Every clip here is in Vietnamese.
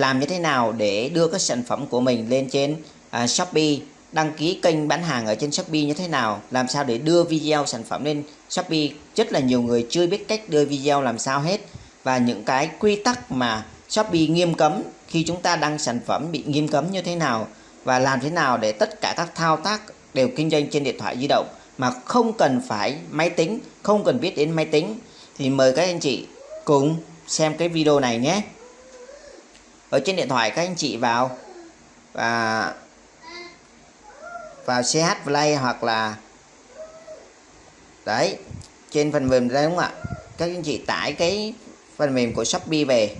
làm như thế nào để đưa các sản phẩm của mình lên trên à, Shopee? Đăng ký kênh bán hàng ở trên Shopee như thế nào? Làm sao để đưa video sản phẩm lên Shopee? Rất là nhiều người chưa biết cách đưa video làm sao hết. Và những cái quy tắc mà Shopee nghiêm cấm khi chúng ta đăng sản phẩm bị nghiêm cấm như thế nào? Và làm thế nào để tất cả các thao tác đều kinh doanh trên điện thoại di động mà không cần phải máy tính không cần biết đến máy tính? Thì mời các anh chị cùng xem cái video này nhé ở trên điện thoại các anh chị vào. Và vào CH Play hoặc là đấy, trên phần mềm đấy đúng không ạ? Các anh chị tải cái phần mềm của Shopee về.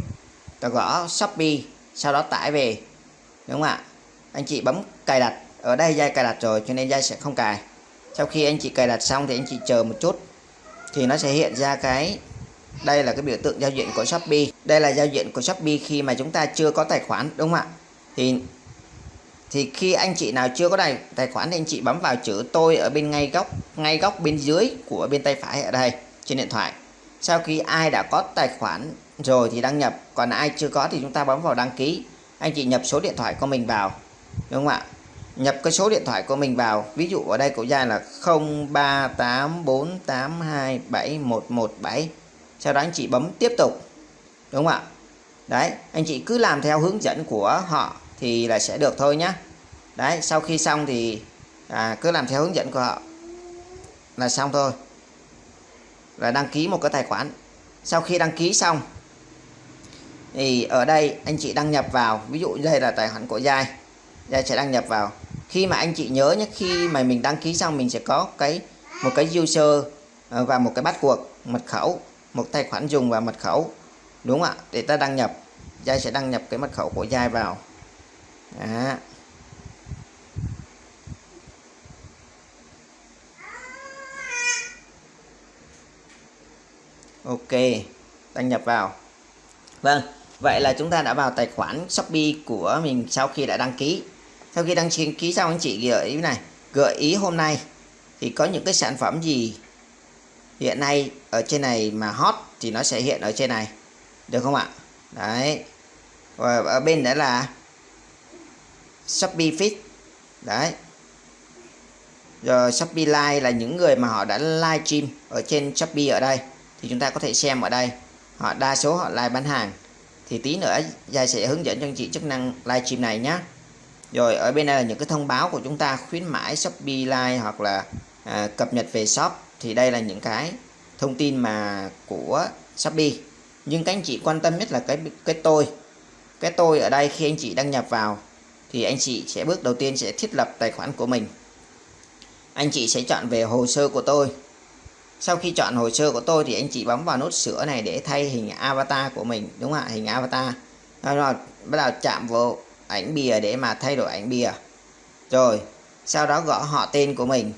Ta gõ Shopee, sau đó tải về. Đúng không ạ? Anh chị bấm cài đặt. Ở đây dây cài đặt rồi, cho nên dây sẽ không cài. Sau khi anh chị cài đặt xong thì anh chị chờ một chút. Thì nó sẽ hiện ra cái đây là cái biểu tượng giao diện của Shopee. Đây là giao diện của Shopee khi mà chúng ta chưa có tài khoản, đúng không ạ? Thì thì khi anh chị nào chưa có tài tài khoản thì anh chị bấm vào chữ tôi ở bên ngay góc ngay góc bên dưới của bên tay phải ở đây, trên điện thoại. Sau khi ai đã có tài khoản rồi thì đăng nhập, còn ai chưa có thì chúng ta bấm vào đăng ký. Anh chị nhập số điện thoại của mình vào, đúng không ạ? Nhập cái số điện thoại của mình vào, ví dụ ở đây của Giai là 0384827117 sau đó anh chị bấm tiếp tục đúng không ạ? Đấy anh chị cứ làm theo hướng dẫn của họ thì là sẽ được thôi nhá. Đấy sau khi xong thì à, cứ làm theo hướng dẫn của họ là xong thôi. Là đăng ký một cái tài khoản. Sau khi đăng ký xong thì ở đây anh chị đăng nhập vào ví dụ đây là tài khoản của Giai. Giai sẽ đăng nhập vào. Khi mà anh chị nhớ nhé khi mà mình đăng ký xong mình sẽ có cái một cái user à, và một cái bắt cuộc mật khẩu một tài khoản dùng và mật khẩu, đúng không ạ? Để ta đăng nhập dai sẽ đăng nhập cái mật khẩu của dai vào. Đó. Ok, đăng nhập vào. Vâng vậy là chúng ta đã vào tài khoản Shopee của mình sau khi đã đăng ký. Sau khi đăng ký xong, anh chị gợi ý này. Gợi ý hôm nay thì có những cái sản phẩm gì hiện nay ở trên này mà hot thì nó sẽ hiện ở trên này. Được không ạ? Đấy. Và ở bên đấy là Shopee Fit. Đấy. Rồi Shopee Live là những người mà họ đã live stream ở trên Shopee ở đây. Thì chúng ta có thể xem ở đây. Họ đa số họ live bán hàng. Thì tí nữa Giai sẽ hướng dẫn cho anh chị chức năng live stream này nhé rồi ở bên đây là những cái thông báo của chúng ta khuyến mãi Shopee Live hoặc là à, cập nhật về shop thì đây là những cái thông tin mà của Shopee. Nhưng các anh chị quan tâm nhất là cái cái tôi. Cái tôi ở đây khi anh chị đăng nhập vào, thì anh chị sẽ bước đầu tiên sẽ thiết lập tài khoản của mình. Anh chị sẽ chọn về hồ sơ của tôi. Sau khi chọn hồ sơ của tôi thì anh chị bấm vào nút sửa này để thay hình avatar của mình, đúng không ạ? Hình avatar. Rồi bắt đầu chạm vào ảnh bìa để mà thay đổi ảnh bìa. Rồi, sau đó gõ họ tên của mình.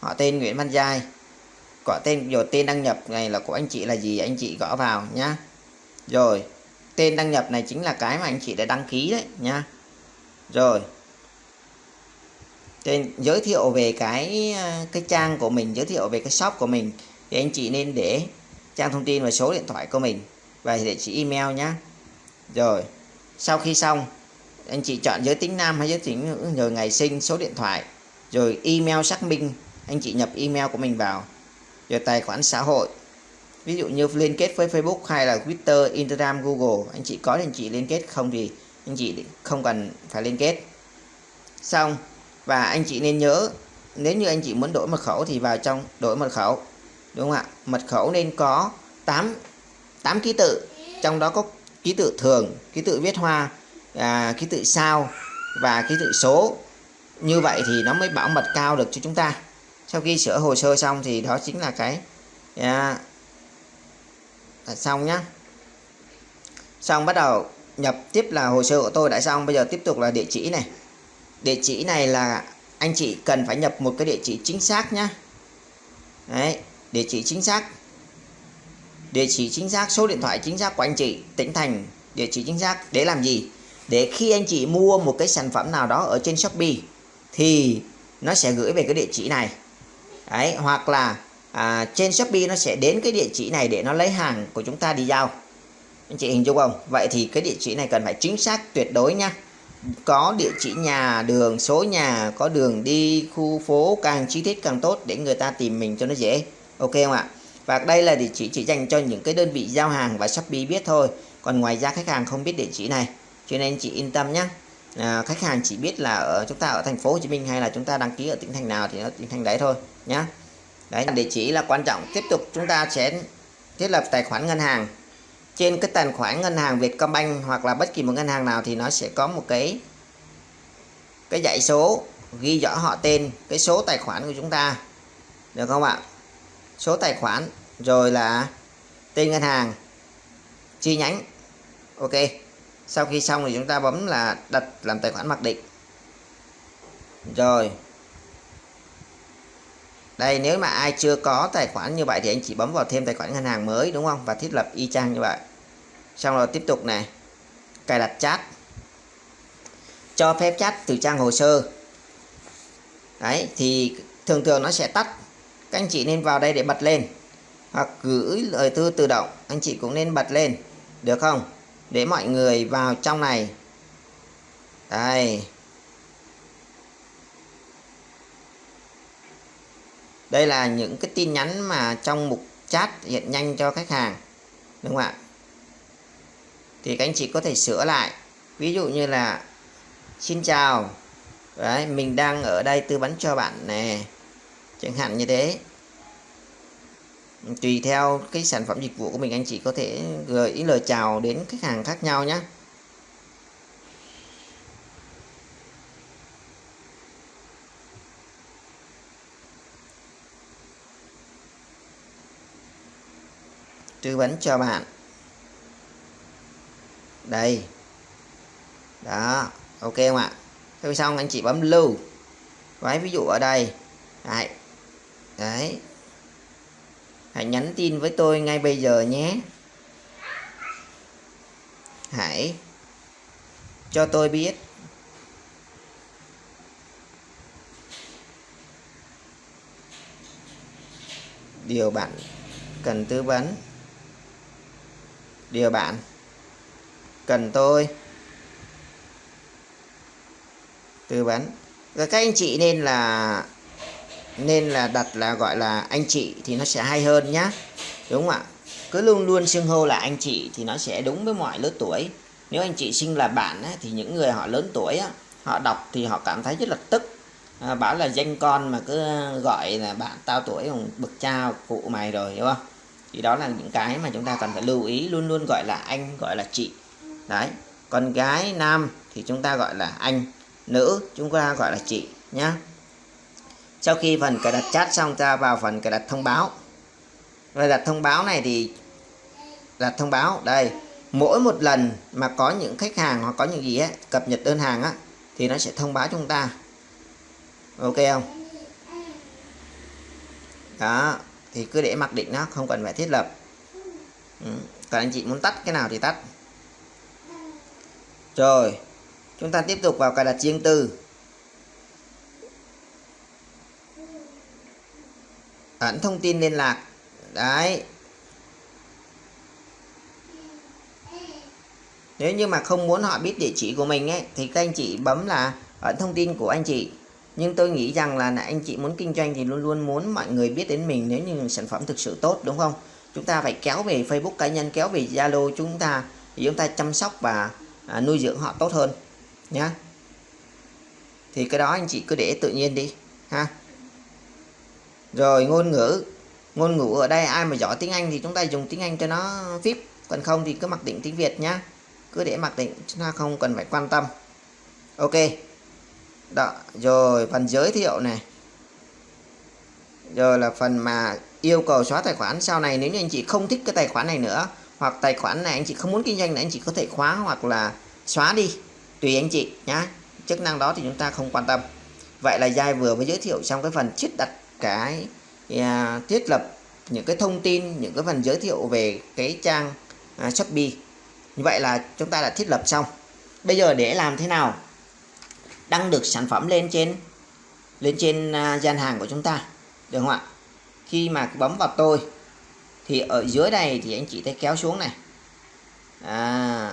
Họ tên Nguyễn Văn Giai gõ tên rồi tên đăng nhập này là của anh chị là gì? Anh chị gõ vào nhá. Rồi, tên đăng nhập này chính là cái mà anh chị đã đăng ký đấy nhá. Rồi, tên, giới thiệu về cái ờ, cái trang của mình, giới thiệu về cái shop của mình, thì anh chị nên để trang thông tin và số điện thoại của mình và địa chỉ email nhá. Rồi, sau khi xong, anh chị chọn giới tính nam hay giới tính nữ, rồi ngày sinh, số điện thoại, rồi email xác minh, anh chị nhập email của mình vào về tài khoản xã hội. Ví dụ như liên kết với Facebook hay là Twitter Instagram Google anh chị có thì anh chị liên kết không thì anh chị không cần phải liên kết. Xong và anh chị nên nhớ nếu như anh chị muốn đổi mật khẩu thì vào trong đổi mật khẩu đúng không ạ? Mật khẩu nên có 8 8 ký tự trong đó có ký tự thường ký tự viết hoa à, ký tự sao và ký tự số. Như vậy thì nó mới bảo mật cao được cho chúng ta sau khi sửa hồ sơ xong thì đó chính là cái à, xong nhá. Xong bắt đầu nhập tiếp là hồ sơ của tôi đã xong. Bây giờ tiếp tục là địa chỉ này. Địa chỉ này là anh chị cần phải nhập một cái địa chỉ chính xác nhá. Đấy địa chỉ chính xác. Địa chỉ chính xác số điện thoại chính xác của anh chị tỉnh thành địa chỉ chính xác. Để làm gì? Để khi anh chị mua một cái sản phẩm nào đó ở trên Shopee thì nó sẽ gửi về cái địa chỉ này đấy hoặc là à, trên Shopee nó sẽ đến cái địa chỉ này để nó lấy hàng của chúng ta đi giao. Anh chị hình dung không? Vậy thì cái địa chỉ này cần phải chính xác tuyệt đối nha. Có địa chỉ nhà đường số nhà có đường đi khu phố càng chi tiết càng tốt để người ta tìm mình cho nó dễ. Ok không ạ? Và đây là địa chỉ chỉ dành cho những cái đơn vị giao hàng và shopee biết thôi. Còn ngoài ra khách hàng không biết địa chỉ này. Cho nên chị yên tâm nhé à, khách hàng chỉ biết là ở chúng ta ở thành phố Hồ Chí Minh hay là chúng ta đăng ký ở tỉnh thành nào thì nó tỉnh thành đấy thôi nhá. Đấy địa chỉ là quan trọng. Tiếp tục chúng ta sẽ thiết lập tài khoản ngân hàng. Trên cái tài khoản ngân hàng Vietcombank hoặc là bất kỳ một ngân hàng nào thì nó sẽ có một cái cái dãy số ghi rõ họ tên cái số tài khoản của chúng ta. Được không ạ? Số tài khoản rồi là tên ngân hàng chi nhánh. Ok sau khi xong thì chúng ta bấm là đặt làm tài khoản mặc định. Rồi. Đây, nếu mà ai chưa có tài khoản như vậy thì anh chỉ bấm vào thêm tài khoản ngân hàng mới, đúng không? Và thiết lập y chang như vậy. Xong rồi tiếp tục này. Cài đặt chat. Cho phép chat từ trang hồ sơ. Đấy, thì thường thường nó sẽ tắt. Các anh chị nên vào đây để bật lên. Hoặc gửi lời thư tự động. Anh chị cũng nên bật lên. Được không? Để mọi người vào trong này. Đây. Đây là những cái tin nhắn mà trong mục chat hiện nhanh cho khách hàng, đúng không ạ? Thì các anh chị có thể sửa lại. Ví dụ như là, xin chào. Đấy, mình đang ở đây tư vấn cho bạn nè. Chẳng hạn như thế tùy theo cái sản phẩm dịch vụ của mình anh chị có thể gửi ý lời chào đến khách hàng khác nhau nhé. Tư vấn cho bạn. Đây. Đó ok không ạ? Sau xong anh chị bấm lưu. Đấy, ví dụ ở đây. Đấy, đấy hãy nhắn tin với tôi ngay bây giờ nhé. Hãy cho tôi biết. Điều bạn cần tư vấn. Điều bạn cần tôi tư vấn. Và các anh chị nên là nên là đặt là gọi là anh chị thì nó sẽ hay hơn nhá. Đúng không ạ? Cứ luôn luôn xưng hô là anh chị thì nó sẽ đúng với mọi lứa tuổi. Nếu anh chị sinh là bạn ấy, thì những người họ lớn tuổi á, họ đọc thì họ cảm thấy rất là tức. À, bảo là danh con mà cứ gọi là bạn tao tuổi còn bực cha cụ mày rồi đúng không? Thì đó là những cái mà chúng ta cần phải lưu ý luôn luôn gọi là anh gọi là chị. Đấy. Con gái nam thì chúng ta gọi là anh nữ chúng ta gọi là chị nhá sau khi phần cài đặt chat xong ta vào phần cài đặt thông báo. Cài đặt thông báo này thì đặt thông báo đây. Mỗi một lần mà có những khách hàng hoặc có những gì ấy, cập nhật đơn hàng á thì nó sẽ thông báo chúng ta. Ok không? Đó thì cứ để mặc định nó không cần phải thiết lập. Ừ. còn anh chị muốn tắt cái nào thì tắt. Rồi chúng ta tiếp tục vào cài đặt riêng tư. Ẩn thông tin liên lạc. Đấy. Nếu như mà không muốn họ biết địa chỉ của mình ấy thì các anh chị bấm là ẩn thông tin của anh chị. Nhưng tôi nghĩ rằng là anh chị muốn kinh doanh thì luôn luôn muốn mọi người biết đến mình nếu như sản phẩm thực sự tốt đúng không? Chúng ta phải kéo về Facebook cá nhân kéo về Zalo chúng ta thì chúng ta chăm sóc và à, nuôi dưỡng họ tốt hơn nhá. Thì cái đó anh chị cứ để tự nhiên đi ha rồi ngôn ngữ. Ngôn ngữ ở đây ai mà giỏi tiếng Anh thì chúng ta dùng tiếng Anh cho nó vip còn không thì cứ mặc định tiếng Việt nhá. Cứ để mặc định, chúng ta không cần phải quan tâm. Ok. Đó, rồi phần giới thiệu này. Rồi là phần mà yêu cầu xóa tài khoản. Sau này nếu như anh chị không thích cái tài khoản này nữa, hoặc tài khoản này anh chị không muốn kinh doanh nữa, anh chị có thể khóa hoặc là xóa đi. Tùy anh chị nhá. Chức năng đó thì chúng ta không quan tâm. Vậy là giai vừa mới giới thiệu xong cái phần chiết đặt cái à, thiết lập những cái thông tin những cái phần giới thiệu về cái trang à, Shopee. Như vậy là chúng ta đã thiết lập xong. Bây giờ để làm thế nào? Đăng được sản phẩm lên trên lên trên à, gian hàng của chúng ta được không ạ? Khi mà bấm vào tôi thì ở dưới này thì anh chị thấy kéo xuống này. À,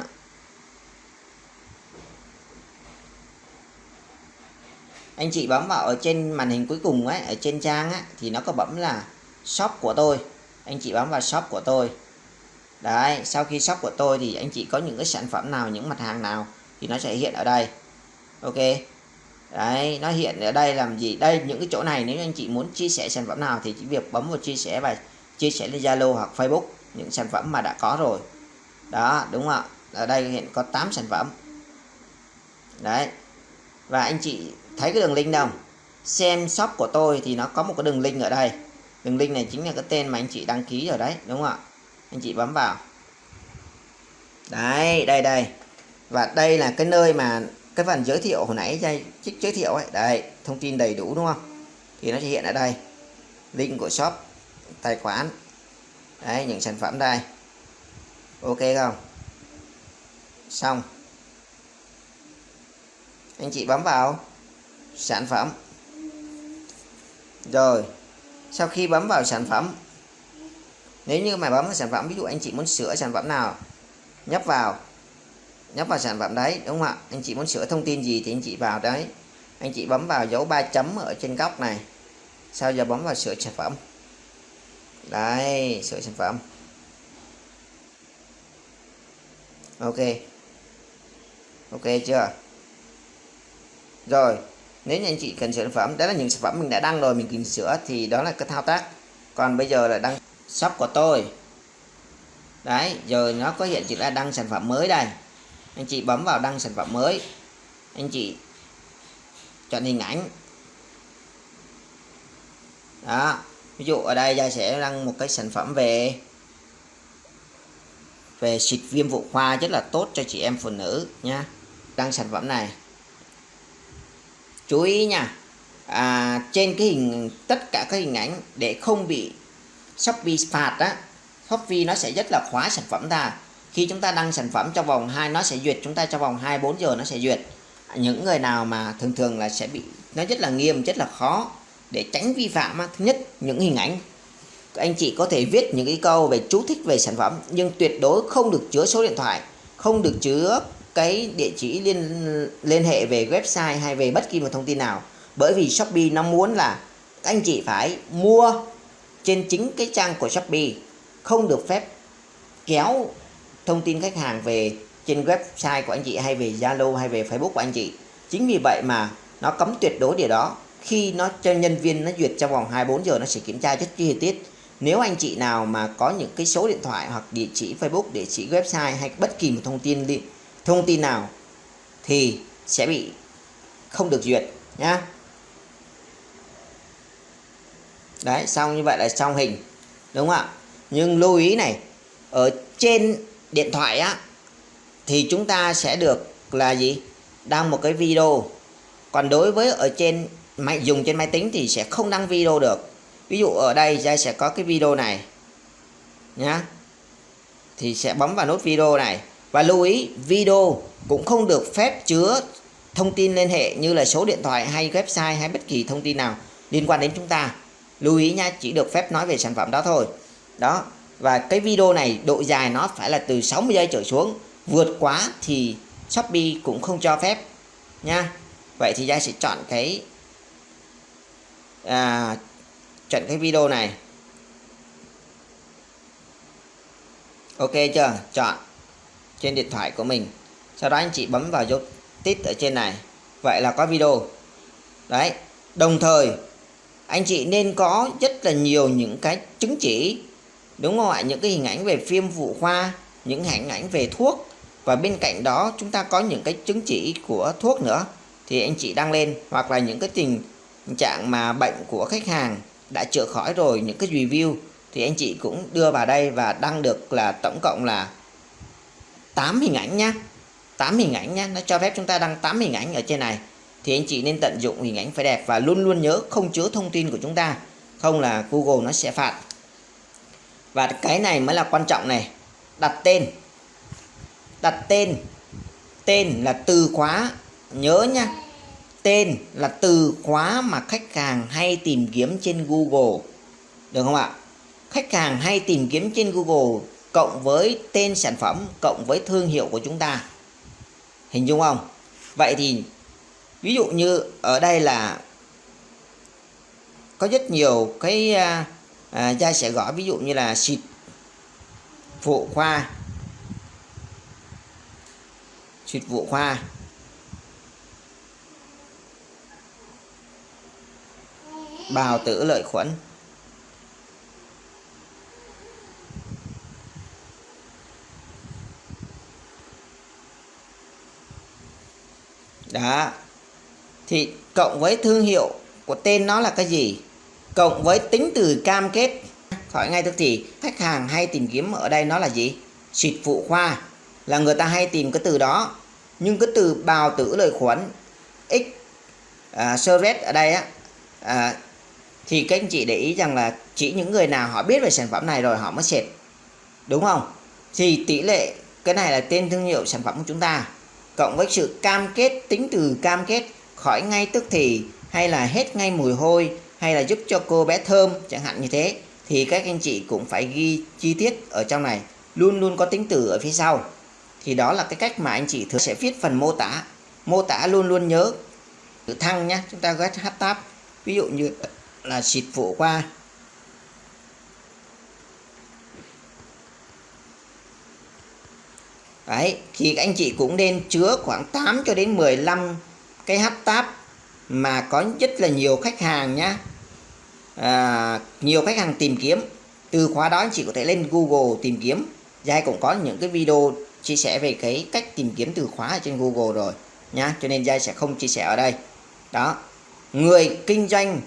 anh chị bấm vào ở trên màn hình cuối cùng ấy, ở trên trang ấy, thì nó có bấm là shop của tôi. Anh chị bấm vào shop của tôi. Đấy, sau khi shop của tôi thì anh chị có những cái sản phẩm nào, những mặt hàng nào thì nó sẽ hiện ở đây. Ok. Đấy, nó hiện ở đây làm gì? Đây, những cái chỗ này nếu anh chị muốn chia sẻ sản phẩm nào thì chỉ việc bấm vào chia sẻ và chia sẻ lên Zalo hoặc Facebook những sản phẩm mà đã có rồi. Đó, đúng không ạ? Ở đây hiện có 8 sản phẩm. Đấy. Và anh chị thấy cái đường link đâu? Xem shop của tôi thì nó có một cái đường link ở đây. Đường link này chính là cái tên mà anh chị đăng ký rồi đấy, đúng không ạ? Anh chị bấm vào. Đấy, đây đây. Và đây là cái nơi mà cái phần giới thiệu hồi nãy dây trích giới thiệu ấy. Đây thông tin đầy đủ, đúng không? Thì nó sẽ hiện ở đây. Link của shop, tài khoản. Đấy, những sản phẩm đây. Ok không? Xong. Anh chị bấm vào sản phẩm. Rồi, sau khi bấm vào sản phẩm, nếu như mà bấm vào sản phẩm, ví dụ anh chị muốn sửa sản phẩm nào, nhấp vào nhấp vào sản phẩm đấy, đúng không ạ? Anh chị muốn sửa thông tin gì thì anh chị vào đấy. Anh chị bấm vào dấu ba chấm ở trên góc này. Sau giờ bấm vào sửa sản phẩm. Đấy, sửa sản phẩm. Ok. Ok chưa? Rồi nếu như anh chị cần sửa sản phẩm, đó là những sản phẩm mình đã đăng rồi, mình cần sửa thì đó là cái thao tác. Còn bây giờ là đăng shop của tôi. Đấy, giờ nó có hiện chữ là đăng sản phẩm mới đây. Anh chị bấm vào đăng sản phẩm mới. Anh chị chọn hình ảnh. Đó, ví dụ ở đây gia sẽ đăng một cái sản phẩm về về xịt viêm vụ khoa rất là tốt cho chị em phụ nữ nha. Đăng sản phẩm này chú ý nha. À, trên cái hình tất cả các hình ảnh để không bị Shopee phạt á Shopee nó sẽ rất là khóa sản phẩm ta khi chúng ta đăng sản phẩm trong vòng 2 nó sẽ duyệt chúng ta trong vòng 24 giờ nó sẽ duyệt. Những người nào mà thường thường là sẽ bị nó rất là nghiêm rất là khó để tránh vi phạm thứ nhất những hình ảnh. Anh chị có thể viết những cái câu về chú thích về sản phẩm nhưng tuyệt đối không được chứa số điện thoại không được chứa cái địa chỉ liên liên hệ về website hay về bất kỳ một thông tin nào. Bởi vì Shopee nó muốn là các anh chị phải mua trên chính cái trang của Shopee, không được phép kéo thông tin khách hàng về trên website của anh chị hay về Zalo hay về Facebook của anh chị. Chính vì vậy mà nó cấm tuyệt đối điều đó. Khi nó cho nhân viên nó duyệt trong vòng 24 giờ, nó sẽ kiểm tra rất chi tiết. Nếu anh chị nào mà có những cái số điện thoại hoặc địa chỉ Facebook, địa chỉ website hay bất kỳ một thông tin thông tin nào thì sẽ bị không được duyệt nhá. Đấy, xong như vậy là xong hình, đúng không ạ? Nhưng lưu ý này, ở trên điện thoại á, thì chúng ta sẽ được là gì? Đăng một cái video. Còn đối với ở trên máy, dùng trên máy tính thì sẽ không đăng video được. Ví dụ ở đây Giai sẽ có cái video này nhá. Thì sẽ bấm vào nút video này và lưu ý video cũng không được phép chứa thông tin liên hệ như là số điện thoại hay website hay bất kỳ thông tin nào liên quan đến chúng ta. Lưu ý nha chỉ được phép nói về sản phẩm đó thôi. Đó và cái video này độ dài nó phải là từ 60 giây trở xuống. Vượt quá thì Shopee cũng không cho phép nha. Vậy thì Giai sẽ chọn cái à, chọn cái video này. Ok chưa? Chọn trên điện thoại của mình. Sau đó anh chị bấm vào dấu tít ở trên này. Vậy là có video. Đấy, đồng thời, anh chị nên có rất là nhiều những cái chứng chỉ, đúng không ạ? Những cái hình ảnh về phim phụ khoa những hình ảnh về thuốc. Và bên cạnh đó, chúng ta có những cái chứng chỉ của thuốc nữa. Thì anh chị đăng lên, hoặc là những cái tình trạng mà bệnh của khách hàng đã chữa khỏi rồi, những cái review, thì anh chị cũng đưa vào đây và đăng được là tổng cộng là 8 hình ảnh nhá. 8 hình ảnh nhá, nó cho phép chúng ta đăng 8 hình ảnh ở trên này. Thì anh chị nên tận dụng hình ảnh phải đẹp và luôn luôn nhớ không chứa thông tin của chúng ta. Không là Google nó sẽ phạt. Và cái này mới là quan trọng này. Đặt tên. Đặt tên. Tên là từ khóa. Nhớ nhá. Tên là từ khóa mà khách hàng hay tìm kiếm trên Google. Được không ạ? Khách hàng hay tìm kiếm trên Google cộng với tên sản phẩm cộng với thương hiệu của chúng ta. Hình dung không? Vậy thì ví dụ như ở đây là có rất nhiều cái à, à, gia sẽ gõ ví dụ như là xịt phụ khoa xịt phụ khoa. Bào tử lợi khuẩn. Đó. Thì cộng với thương hiệu của tên nó là cái gì? Cộng với tính từ cam kết. Hỏi ngay tức thì khách hàng hay tìm kiếm ở đây nó là gì? Xịt phụ khoa. Là người ta hay tìm cái từ đó. Nhưng cái từ bào tử lợi khuẩn x à, ở đây á à, thì các anh chị để ý rằng là chỉ những người nào họ biết về sản phẩm này rồi họ mới xịt. Đúng không? Thì tỷ lệ cái này là tên thương hiệu sản phẩm của chúng ta cộng với sự cam kết, tính từ cam kết, khỏi ngay tức thì, hay là hết ngay mùi hôi, hay là giúp cho cô bé thơm, chẳng hạn như thế, thì các anh chị cũng phải ghi chi tiết ở trong này, luôn luôn có tính từ ở phía sau. Thì đó là cái cách mà anh chị thường sẽ viết phần mô tả. Mô tả luôn luôn nhớ. Chữ thăng nhé chúng ta ghét tab ví dụ như là xịt phụ qua. Đấy, thì anh chị cũng nên chứa khoảng 8 cho đến 15 cái hấp táp mà có rất là nhiều khách hàng nhá. À, nhiều khách hàng tìm kiếm. Từ khóa đó anh chị có thể lên Google tìm kiếm. Giai cũng có những cái video chia sẻ về cái cách tìm kiếm từ khóa ở trên Google rồi nhá. Cho nên Giai sẽ không chia sẻ ở đây. Đó người kinh doanh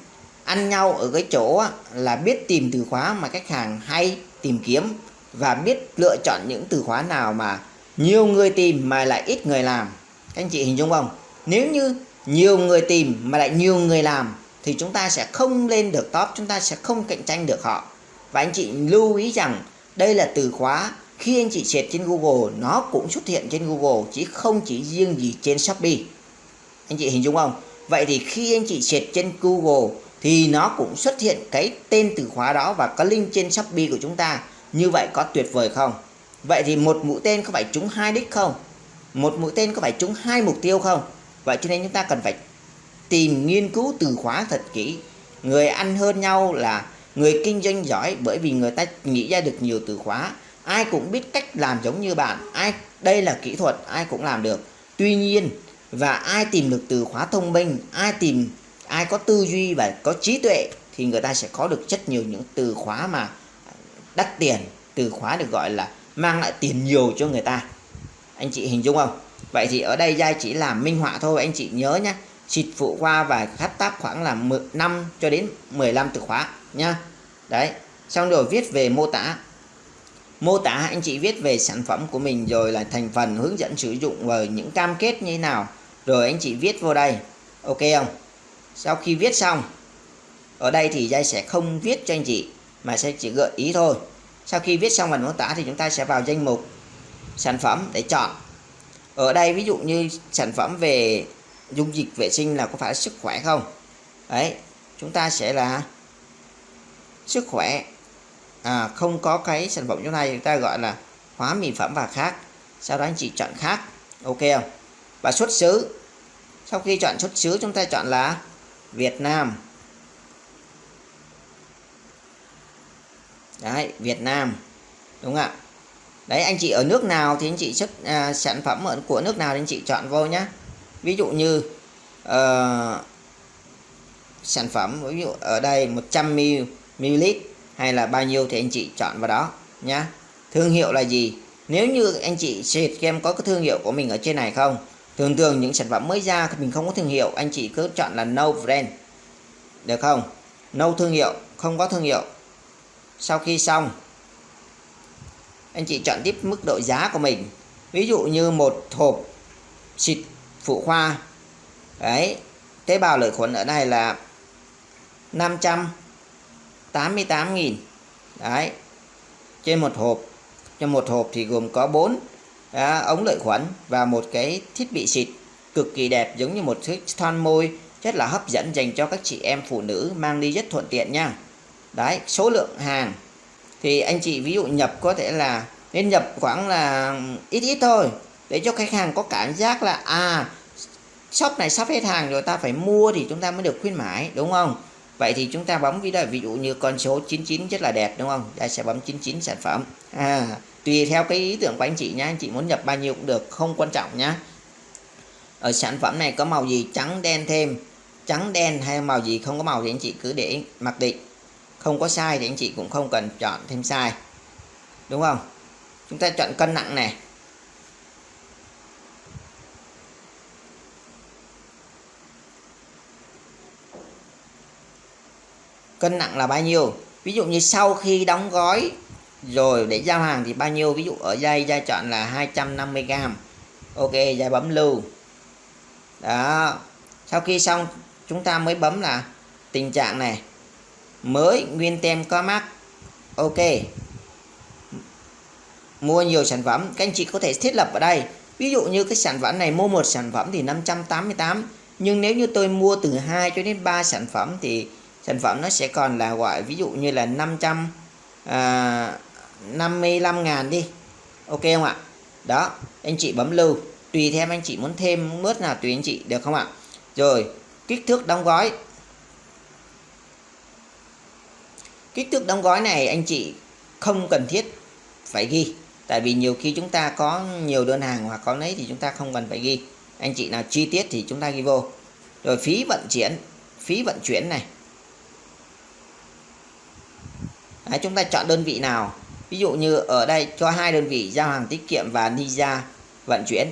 ăn nhau ở cái chỗ là biết tìm từ khóa mà khách hàng hay tìm kiếm và biết lựa chọn những từ khóa nào mà nhiều người tìm mà lại ít người làm. Các anh chị hình dung không? Nếu như nhiều người tìm mà lại nhiều người làm, thì chúng ta sẽ không lên được top, chúng ta sẽ không cạnh tranh được họ. Và anh chị lưu ý rằng đây là từ khóa khi anh chị search trên Google, nó cũng xuất hiện trên Google, chứ không chỉ riêng gì trên Shopee. Anh chị hình dung không? Vậy thì khi anh chị search trên Google, thì nó cũng xuất hiện cái tên từ khóa đó và có link trên Shopee của chúng ta. Như vậy có tuyệt vời không? Vậy thì một mũi tên có phải trúng hai đích không? Một mũi tên có phải trúng hai mục tiêu không? Vậy cho nên chúng ta cần phải tìm nghiên cứu từ khóa thật kỹ. Người ăn hơn nhau là người kinh doanh giỏi bởi vì người ta nghĩ ra được nhiều từ khóa. Ai cũng biết cách làm giống như bạn. Ai, đây là kỹ thuật, ai cũng làm được. Tuy nhiên, và ai tìm được từ khóa thông minh, ai tìm, ai có tư duy và có trí tuệ thì người ta sẽ có được rất nhiều những từ khóa mà đắt tiền. Từ khóa được gọi là mang lại tiền nhiều cho người ta. Anh chị hình dung không? Vậy thì ở đây giai chỉ làm minh họa thôi, anh chị nhớ nhé xịt phụ qua và khách tab khoảng là 5 cho đến 15 từ khóa nha đấy, xong rồi viết về mô tả. Mô tả anh chị viết về sản phẩm của mình rồi là thành phần hướng dẫn sử dụng và những cam kết như thế nào. Rồi anh chị viết vô đây, ok không? Sau khi viết xong, ở đây thì giai sẽ không viết cho anh chị, mà sẽ chỉ gợi ý thôi sau khi viết xong phần mô tả thì chúng ta sẽ vào danh mục sản phẩm để chọn. Ở đây ví dụ như sản phẩm về dung dịch vệ sinh là có phải sức khỏe không? Đấy chúng ta sẽ là sức khỏe. À, không có cái sản phẩm chỗ này chúng ta gọi là hóa mỹ phẩm và khác. Sau đó anh chị chọn khác ok không? Và xuất xứ. Sau khi chọn xuất xứ chúng ta chọn là Việt Nam. Đấy Việt Nam. Đúng không ạ? Đấy anh chị ở nước nào thì anh chị xuất à, sản phẩm ở của nước nào thì anh chị chọn vô nhé ví dụ như uh, sản phẩm ví dụ ở đây 100 ml hay là bao nhiêu thì anh chị chọn vào đó nhá. Thương hiệu là gì? Nếu như anh chị xịt game có cái thương hiệu của mình ở trên này không? Thường thường những sản phẩm mới ra thì mình không có thương hiệu anh chị cứ chọn là no brand. Được không? No thương hiệu không có thương hiệu sau khi xong anh chị chọn tiếp mức độ giá của mình. Ví dụ như một hộp xịt phụ khoa. Đấy tế bào lợi khuẩn ở đây là 588.000 đấy trên một hộp trên một hộp thì gồm có 4 à, ống lợi khuẩn và một cái thiết bị xịt cực kỳ đẹp giống như một chiếc son môi rất là hấp dẫn dành cho các chị em phụ nữ mang đi rất thuận tiện nha đấy, số lượng hàng. Thì anh chị ví dụ nhập có thể là, nên nhập khoảng là ít ít thôi, để cho khách hàng có cảm giác là à shop này sắp hết hàng rồi, ta phải mua thì chúng ta mới được khuyến mãi, đúng không? Vậy thì chúng ta bấm ví dụ ví dụ như con số 99 rất là đẹp, đúng không? Ta sẽ bấm 99 sản phẩm. À tùy theo cái ý tưởng của anh chị nhá, anh chị muốn nhập bao nhiêu cũng được, không quan trọng nhá. Ở sản phẩm này có màu gì, trắng, đen thêm. Trắng, đen hay màu gì không có màu thì anh chị cứ để mặc định không có sai thì anh chị cũng không cần chọn thêm sai. Đúng không? Chúng ta chọn cân nặng này. Cân nặng là bao nhiêu? Ví dụ như sau khi đóng gói rồi để giao hàng thì bao nhiêu? Ví dụ ở dây dây chọn là 250g ok, dây bấm lưu. Đó. Sau khi xong, chúng ta mới bấm là tình trạng này mới nguyên tem có mắc ok. Mua nhiều sản phẩm các anh chị có thể thiết lập ở đây. Ví dụ như cái sản phẩm này mua một sản phẩm thì 588 nhưng nếu như tôi mua từ 2 cho đến 3 sản phẩm thì sản phẩm nó sẽ còn là gọi ví dụ như là 500 à, 55 ngàn đi. Ok không ạ? Đó anh chị bấm lưu. Tùy theo anh chị muốn thêm mướt nào tùy anh chị được không ạ? Rồi kích thước đóng gói. Kích thước đóng gói này anh chị không cần thiết phải ghi. Tại vì nhiều khi chúng ta có nhiều đơn hàng hoặc có lấy thì chúng ta không cần phải ghi. Anh chị nào chi tiết thì chúng ta ghi vô. Rồi phí vận chuyển phí vận chuyển này. Đấy, chúng ta chọn đơn vị nào? Ví dụ như ở đây cho hai đơn vị giao hàng tiết kiệm và Ninja vận chuyển.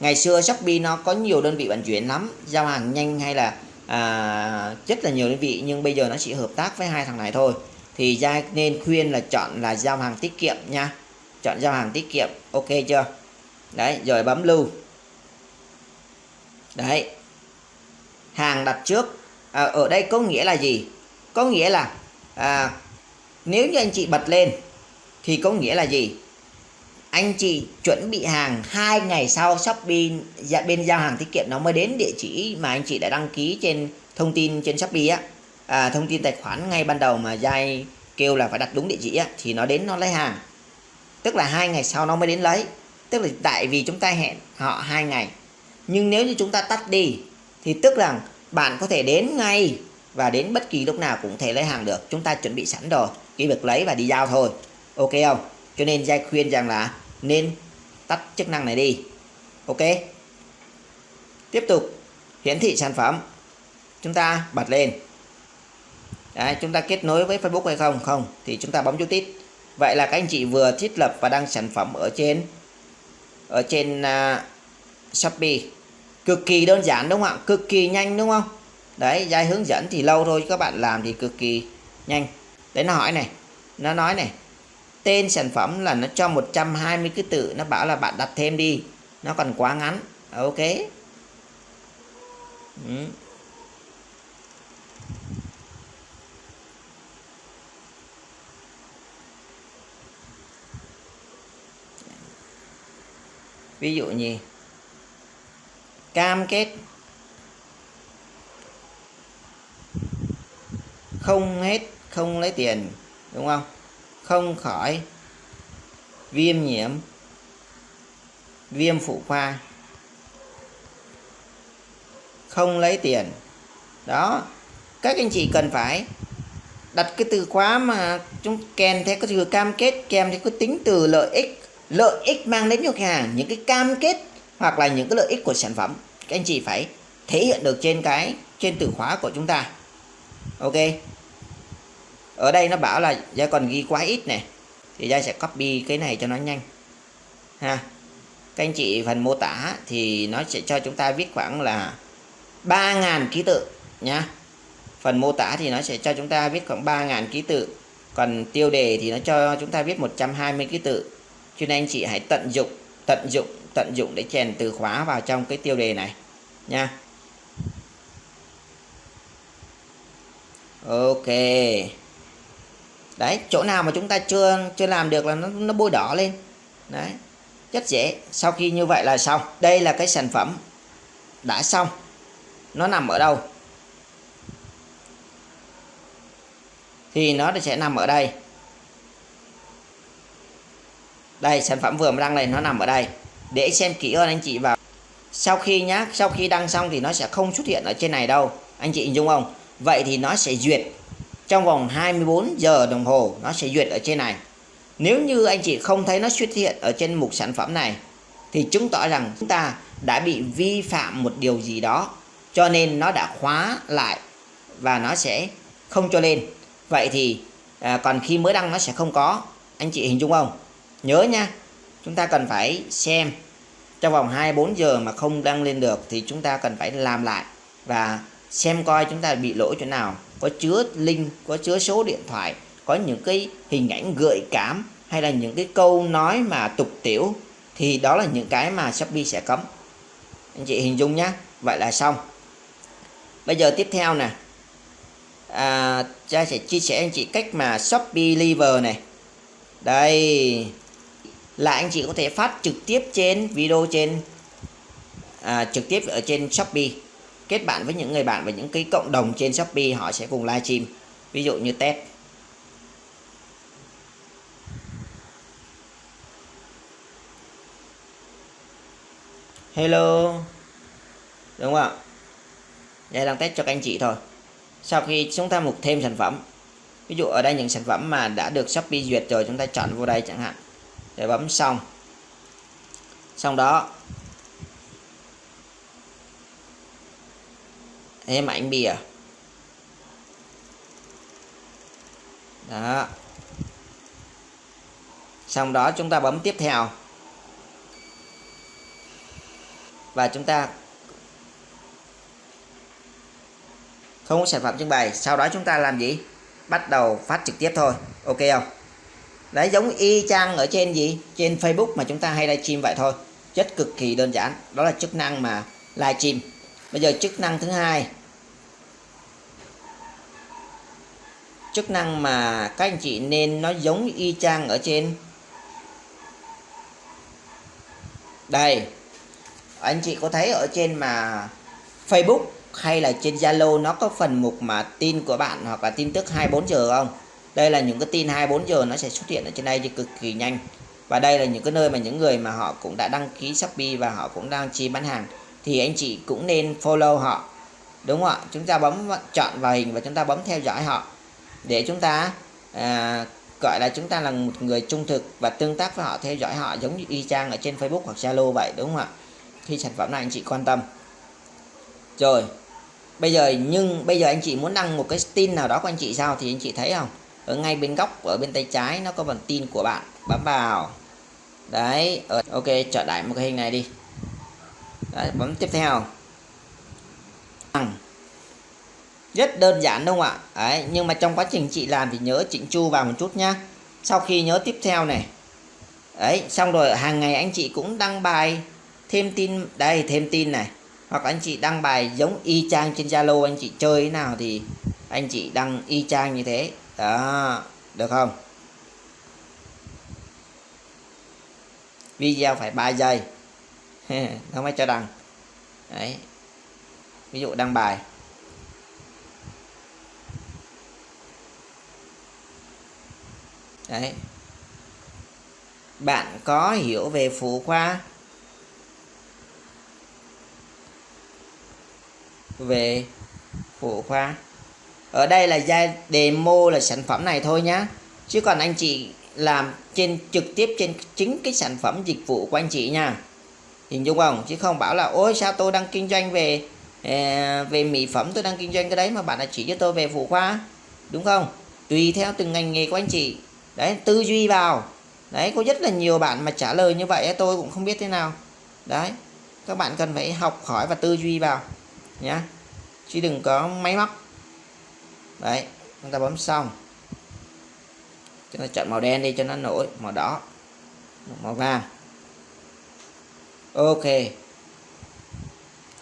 Ngày xưa Shopee nó có nhiều đơn vị vận chuyển lắm giao hàng nhanh hay là à, rất là nhiều đơn vị nhưng bây giờ nó chỉ hợp tác với hai thằng này thôi thì gia nên khuyên là chọn là giao hàng tiết kiệm nha. Chọn giao hàng tiết kiệm ok chưa? Đấy rồi bấm lưu. Đấy. Hàng đặt trước. À, ở đây có nghĩa là gì? Có nghĩa là à, nếu như anh chị bật lên thì có nghĩa là gì? Anh chị chuẩn bị hàng hai ngày sau Shopee dạ, bên giao hàng tiết kiệm nó mới đến địa chỉ mà anh chị đã đăng ký trên thông tin trên Shopee á à, thông tin tài khoản ngay ban đầu mà dai kêu là phải đặt đúng địa chỉ á, thì nó đến nó lấy hàng. Tức là hai ngày sau nó mới đến lấy. Tức là tại vì chúng ta hẹn họ hai ngày. Nhưng nếu như chúng ta tắt đi thì tức là bạn có thể đến ngay và đến bất kỳ lúc nào cũng thể lấy hàng được. Chúng ta chuẩn bị sẵn rồi cái việc lấy và đi giao thôi. Ok không? Cho nên giai khuyên rằng là nên tắt chức năng này đi. Ok? Tiếp tục. Hiển thị sản phẩm. Chúng ta bật lên. Đấy, chúng ta kết nối với Facebook hay không? Không thì chúng ta bấm chú tít vậy là các anh chị vừa thiết lập và đăng sản phẩm ở trên ở trên uh, Shopee. Cực kỳ đơn giản đúng không ạ? Cực kỳ nhanh đúng không? Đấy giai hướng dẫn thì lâu thôi các bạn làm thì cực kỳ nhanh. Đấy nó hỏi này nó nói này tên sản phẩm là nó cho 120 cái tự nó bảo là bạn đặt thêm đi nó còn quá ngắn. Ok. Ừ. ví dụ như cam kết không hết, không lấy tiền, đúng không? Không khỏi viêm nhiễm, viêm phụ khoa. Không lấy tiền. Đó, các anh chị cần phải đặt cái từ khóa mà chúng, kèm theo cái từ cam kết, kèm theo cái tính từ lợi ích lợi ích mang đến cho khách hàng, những cái cam kết hoặc là những cái lợi ích của sản phẩm, các anh chị phải thể hiện được trên cái, trên từ khóa của chúng ta. Ok. Ở đây nó bảo là gia còn ghi quá ít này thì gia sẽ copy cái này cho nó nhanh. Ha. Các anh chị phần mô tả thì nó sẽ cho chúng ta viết khoảng là 3.000 ký tự nhá. Phần mô tả thì nó sẽ cho chúng ta viết khoảng 3.000 ký tự. Còn tiêu đề thì nó cho chúng ta viết 120 ký tự cho nên anh chị hãy tận dụng tận dụng tận dụng để chèn từ khóa vào trong cái tiêu đề này, nha. Ok. Đấy, chỗ nào mà chúng ta chưa chưa làm được là nó nó bôi đỏ lên. Đấy, rất dễ. Sau khi như vậy là xong. Đây là cái sản phẩm đã xong. Nó nằm ở đâu? Thì nó sẽ nằm ở đây đây sản phẩm vừa mới đăng này nó nằm ở đây. Để xem kỹ hơn anh chị vào. Sau khi nhá sau khi đăng xong thì nó sẽ không xuất hiện ở trên này đâu. Anh chị hình dung không? Vậy thì nó sẽ duyệt. Trong vòng 24 giờ đồng hồ nó sẽ duyệt ở trên này. Nếu như anh chị không thấy nó xuất hiện ở trên mục sản phẩm này thì chứng tỏ rằng chúng ta đã bị vi phạm một điều gì đó. Cho nên nó đã khóa lại và nó sẽ không cho lên. Vậy thì à, còn khi mới đăng nó sẽ không có. Anh chị hình dung không? Nhớ nha chúng ta cần phải xem. Trong vòng 24 giờ mà không đăng lên được thì chúng ta cần phải làm lại và xem coi chúng ta bị lỗi chỗ nào. Có chứa link có chứa số điện thoại có những cái hình ảnh gợi cảm hay là những cái câu nói mà tục tiểu thì đó là những cái mà Shopee sẽ cấm. Anh chị hình dung nhé vậy là xong. Bây giờ tiếp theo nè. À, cha sẽ chia sẻ anh chị cách mà Shopee Liver này. Đây là anh chị có thể phát trực tiếp trên video trên à, trực tiếp ở trên Shopee. Kết bạn với những người bạn và những cái cộng đồng trên Shopee họ sẽ cùng livestream. Ví dụ như test Hello. Đúng không ạ? Đây đang test cho các anh chị thôi. Sau khi chúng ta mục thêm sản phẩm ví dụ ở đây những sản phẩm mà đã được Shopee duyệt rồi chúng ta chọn vô đây chẳng hạn để bấm xong. Xong đó thêm ảnh bìa. Đó. Xong đó chúng ta bấm tiếp theo. Và chúng ta không có sản phẩm trưng bày. Sau đó chúng ta làm gì? Bắt đầu phát trực tiếp thôi. Ok không? Đấy, giống y chang ở trên gì? Trên Facebook mà chúng ta hay livestream vậy thôi. Chất cực kỳ đơn giản. Đó là chức năng mà livestream. Bây giờ chức năng thứ hai. Chức năng mà các anh chị nên nó giống y chang ở trên. Đây. Anh chị có thấy ở trên mà Facebook hay là trên Zalo nó có phần mục mà tin của bạn hoặc là tin tức 24 giờ không? Đây là những cái tin 24 giờ nó sẽ xuất hiện ở trên đây thì cực kỳ nhanh. Và đây là những cái nơi mà những người mà họ cũng đã đăng ký Shopee và họ cũng đang chi bán hàng. Thì anh chị cũng nên follow họ. Đúng không ạ? Chúng ta bấm chọn vào hình và chúng ta bấm theo dõi họ. Để chúng ta à, gọi là chúng ta là một người trung thực và tương tác với họ theo dõi họ giống như y chang ở trên Facebook hoặc Zalo vậy đúng không ạ? Khi sản phẩm này anh chị quan tâm. Rồi bây giờ nhưng bây giờ anh chị muốn đăng một cái tin nào đó của anh chị sao thì anh chị thấy không? Ở ngay bên góc ở bên tay trái nó có phần tin của bạn. Bấm vào. Đấy ở, ok chọn lại một cái hình này đi. Đấy, bấm tiếp theo. Rất đơn giản đúng không ạ? Đấy, nhưng mà trong quá trình chị làm thì nhớ chỉnh chu vào một chút nhá. Sau khi nhớ tiếp theo này. Đấy xong rồi hàng ngày anh chị cũng đăng bài thêm tin đây thêm tin này. Hoặc anh chị đăng bài giống y chang trên Zalo anh chị chơi thế nào thì anh chị đăng y chang như thế đó, được không? Video phải 3 giây. Nó mới cho đăng. Đấy. Ví dụ đăng bài. Đấy. Bạn có hiểu về phụ khoa? Về phụ khoa? Ở đây là giai demo là sản phẩm này thôi nhá. Chứ còn anh chị làm trên, trực tiếp trên chính cái sản phẩm dịch vụ của anh chị nha. Hình dung không? Chứ không bảo là, ôi, sao tôi đang kinh doanh về ờ, về mỹ phẩm, tôi đang kinh doanh cái đấy mà bạn lại chỉ cho tôi về phụ khoa? Đúng không? Tùy theo từng ngành nghề của anh chị. Đấy, tư duy vào. Đấy, có rất là nhiều bạn mà trả lời như vậy tôi cũng không biết thế nào. Đấy, các bạn cần phải học hỏi và tư duy vào nhá. Chứ đừng có máy móc đấy chúng ta bấm xong. Chúng ta chọn màu đen đi cho nó nổi màu đỏ màu vàng. Ok.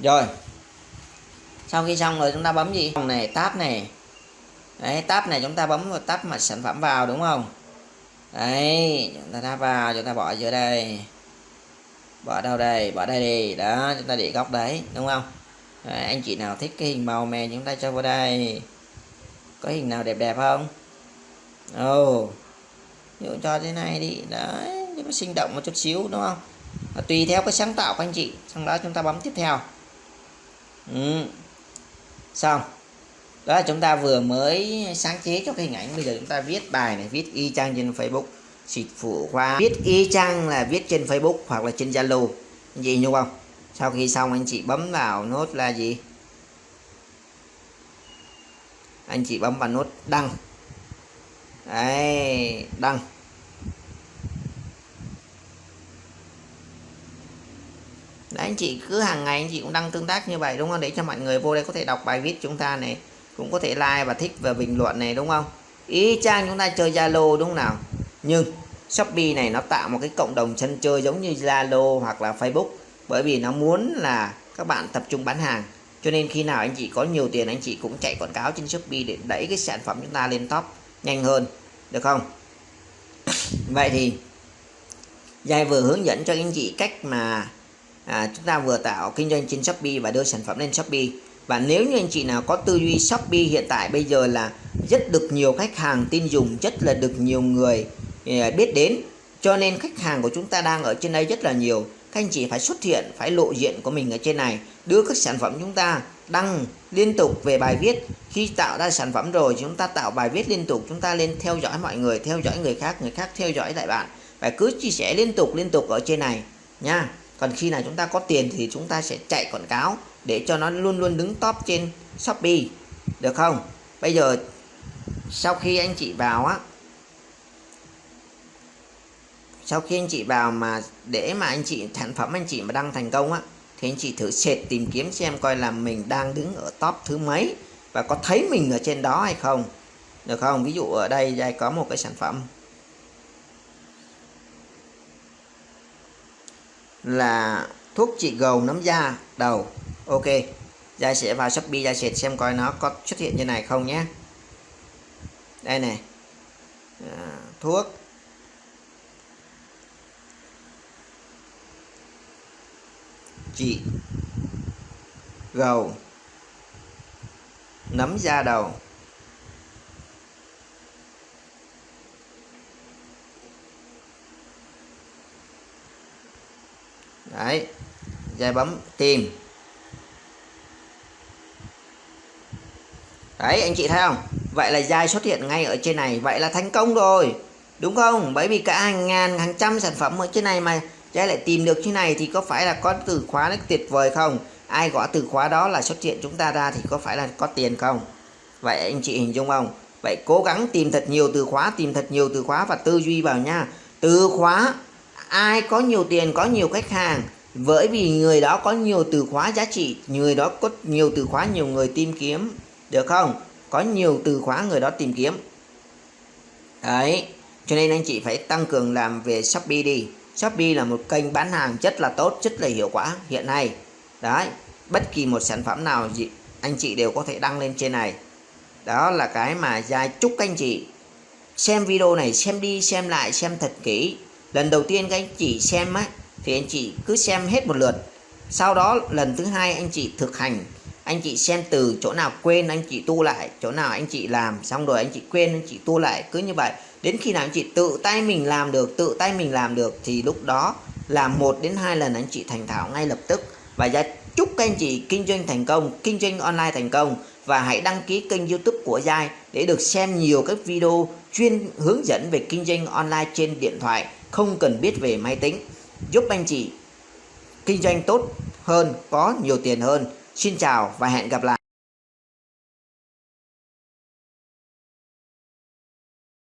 Rồi. Sau khi xong rồi chúng ta bấm gì? Này tab này. Đấy tab này chúng ta bấm vào tab mà sản phẩm vào đúng không? Đấy chúng ta tab vào chúng ta bỏ giữa đây. Bỏ đâu đây? Bỏ đây đi. Đó chúng ta để góc đấy đúng không? Đấy, anh chị nào thích cái hình màu mè chúng ta cho vào đây có hình nào đẹp đẹp không? Ồ oh. dụ cho thế này đi. Đấy nó sinh động một chút xíu, đúng không? Và tùy theo cái sáng tạo của anh chị sau đó chúng ta bấm tiếp theo. Ừ. xong. Đó là chúng ta vừa mới sáng chế cho cái hình ảnh. Bây giờ chúng ta viết bài này, viết y chang trên Facebook. Xịt phụ khoa. Viết y chang là viết trên Facebook hoặc là trên Zalo. Gì nhung không? Sau khi xong, anh chị bấm vào nốt là gì? Anh chị bấm vào nút đăng. Đấy đăng. Đấy, anh chị cứ hàng ngày anh chị cũng đăng tương tác như vậy đúng không? Để cho mọi người vô đây có thể đọc bài viết chúng ta này cũng có thể like và thích và bình luận này đúng không? Ý chang chúng ta chơi Zalo đúng không nào? Nhưng Shopee này nó tạo một cái cộng đồng sân chơi giống như Zalo hoặc là Facebook bởi vì nó muốn là các bạn tập trung bán hàng cho nên khi nào anh chị có nhiều tiền anh chị cũng chạy quảng cáo trên Shopee để đẩy cái sản phẩm chúng ta lên top nhanh hơn. Được không? Vậy thì Giai vừa hướng dẫn cho anh chị cách mà à, chúng ta vừa tạo kinh doanh trên Shopee và đưa sản phẩm lên Shopee. Và nếu như anh chị nào có tư duy Shopee hiện tại bây giờ là rất được nhiều khách hàng tin dùng rất là được nhiều người à, biết đến cho nên khách hàng của chúng ta đang ở trên đây rất là nhiều các anh chị phải xuất hiện, phải lộ diện của mình ở trên này. Đưa các sản phẩm chúng ta đăng liên tục về bài viết. Khi tạo ra sản phẩm rồi, chúng ta tạo bài viết liên tục, chúng ta lên theo dõi mọi người, theo dõi người khác người khác theo dõi lại bạn. Và cứ chia sẻ liên tục liên tục ở trên này, nha. Còn khi nào chúng ta có tiền thì chúng ta sẽ chạy quảng cáo để cho nó luôn luôn đứng top trên Shopee. Được không? Bây giờ, sau khi anh chị vào á sau khi anh chị vào mà để mà anh chị sản phẩm anh chị mà đăng thành công á thì anh chị thử sệt tìm kiếm xem coi là mình đang đứng ở top thứ mấy và có thấy mình ở trên đó hay không. Được không? Ví dụ ở đây đây có một cái sản phẩm là thuốc trị gầu nấm da đầu. Ok giai sẽ vào Shopee giai sẽ xem coi nó có xuất hiện như này không nhé. Đây này. À, thuốc chị. Gầu. Nấm da đầu. Đấy, dây bấm tìm. Đấy, anh chị thấy không? Vậy là Giai xuất hiện ngay ở trên này, vậy là thành công rồi. Đúng không? Bởi vì cả hàng ngàn, hàng trăm sản phẩm ở trên này mà trái lại tìm được như này thì có phải là có từ khóa nó tuyệt vời không? Ai gõ từ khóa đó là xuất hiện chúng ta ra thì có phải là có tiền không? Vậy anh chị hình dung không? Vậy cố gắng tìm thật nhiều từ khóa, tìm thật nhiều từ khóa và tư duy vào nha. Từ khóa, ai có nhiều tiền, có nhiều khách hàng. Bởi vì người đó có nhiều từ khóa giá trị, người đó có nhiều từ khóa nhiều người tìm kiếm, được không? Có nhiều từ khóa người đó tìm kiếm. Đấy, cho nên anh chị phải tăng cường làm về Shopee đi. Shopee là một kênh bán hàng rất là tốt rất là hiệu quả hiện nay. Đấy, bất kỳ một sản phẩm nào anh chị đều có thể đăng lên trên này. Đó là cái mà Giai chúc các anh chị. Xem video này, xem đi, xem lại, xem thật kỹ. Lần đầu tiên các anh chị xem á, thì anh chị cứ xem hết một lượt. Sau đó, lần thứ hai anh chị thực hành. Anh chị xem từ chỗ nào quên, anh chị tu lại. Chỗ nào anh chị làm xong rồi anh chị quên, anh chị tu lại. Cứ như vậy đến khi nào anh chị tự tay mình làm được, tự tay mình làm được, thì lúc đó làm một đến hai lần anh chị thành thạo ngay lập tức. Và gia chúc các anh chị kinh doanh thành công, kinh doanh online thành công. Và hãy đăng ký kênh youtube của Giai để được xem nhiều các video chuyên hướng dẫn về kinh doanh online trên điện thoại, không cần biết về máy tính. Giúp anh chị kinh doanh tốt hơn, có nhiều tiền hơn. Xin chào và hẹn gặp lại.